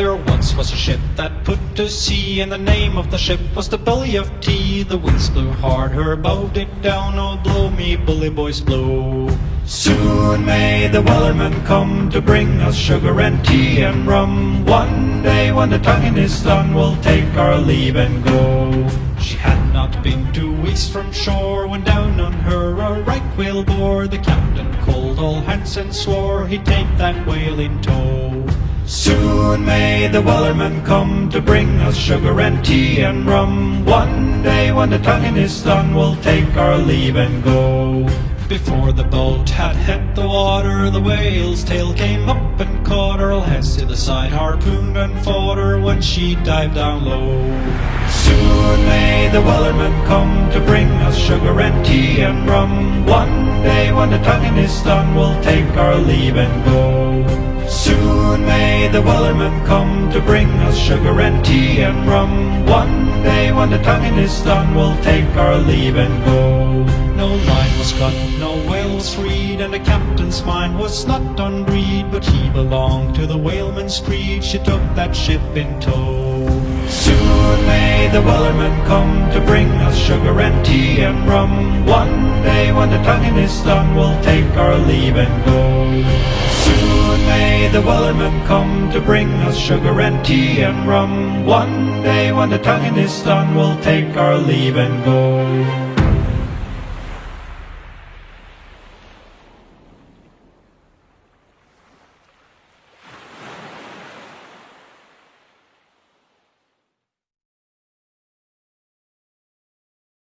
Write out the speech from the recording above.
There once was a ship that put to sea, and the name of the ship was the Billy of Tea. The winds blew hard, her bow did down, oh blow me bully boys blow. Soon may the Wellerman come to bring us sugar and tea and rum. One day when the tonguing is done, we'll take our leave and go. She had not been two weeks from shore when down on her a right whale bore. The captain called all hands and swore he'd take that whale in tow. Soon may the Wellerman come to bring us sugar and tea and rum. One day when the tonguing is done, we'll take our leave and go. Before the boat had hit the water, the whale's tail came up and caught her. Hands to the side, harpooned and fought her when she dived down low. Soon may the Wellerman come to bring us sugar and tea and rum. One day when the tonguing is done, we'll take our leave and go. The Wellerman come to bring us sugar and tea and rum. One day when the tonguing is done, we'll take our leave and go. No line was cut, no whale was freed, and the captain's mind was not on greed, but he belonged to the whaleman's creed. She took that ship in tow. Soon may the Wellerman come to bring us sugar and tea and rum. One day when the tonguing is done, we'll take our leave and go. May the Wellerman come to bring us sugar and tea and rum. One day when the tonguing is done, we'll take our leave and go.